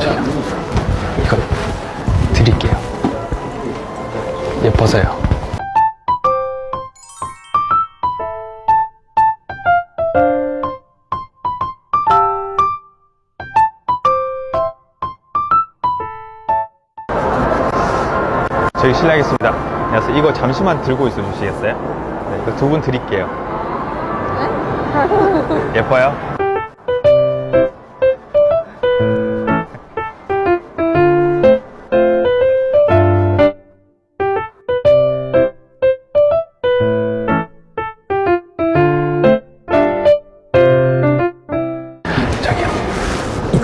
저기요. 이거 드릴게요. 예뻐서요. 저희 실례하겠습니다. 안녕하세요. 이거 잠시만 들고 있어 주시겠어요? 네, 두 분 드릴게요. 예뻐요? 저기요.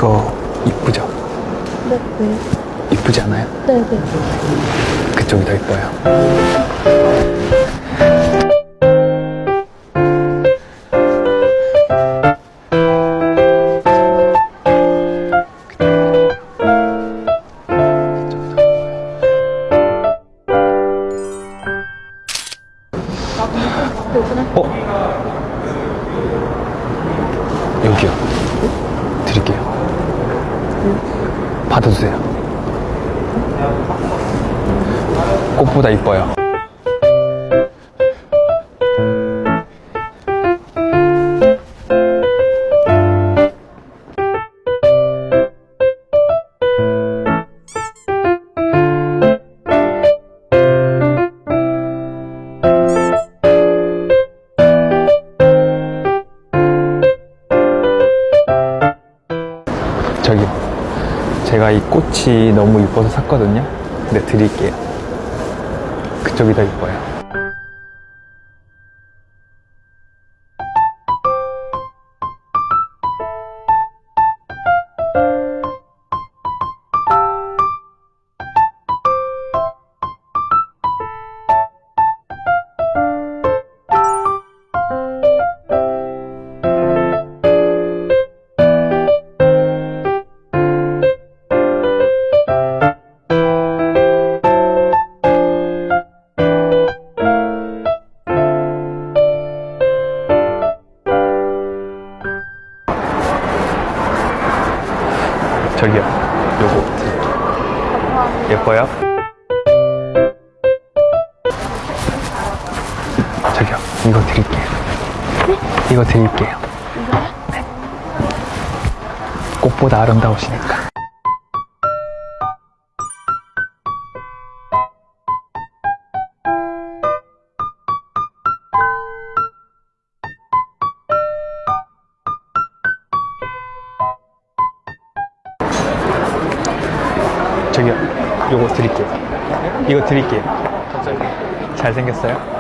이거 이쁘죠? 네, 네. 이쁘지 않아요? 네, 네. 그쪽이 더 이뻐요. 어? 여기요. 드릴게요. 받아주세요. 꽃보다 이뻐요. 저기요. 제가 이 꽃이 너무 이뻐서 샀거든요. 근데 드릴게요. 그쪽이 더 이뻐요. 저기요. 요거. 예뻐요? 저기요. 이거 드릴게요. 이거 드릴게요. 네. 꽃보다 아름다우시니까. 저기요. 요거 드릴게요. 이거 드릴게요. 잘생겼어요?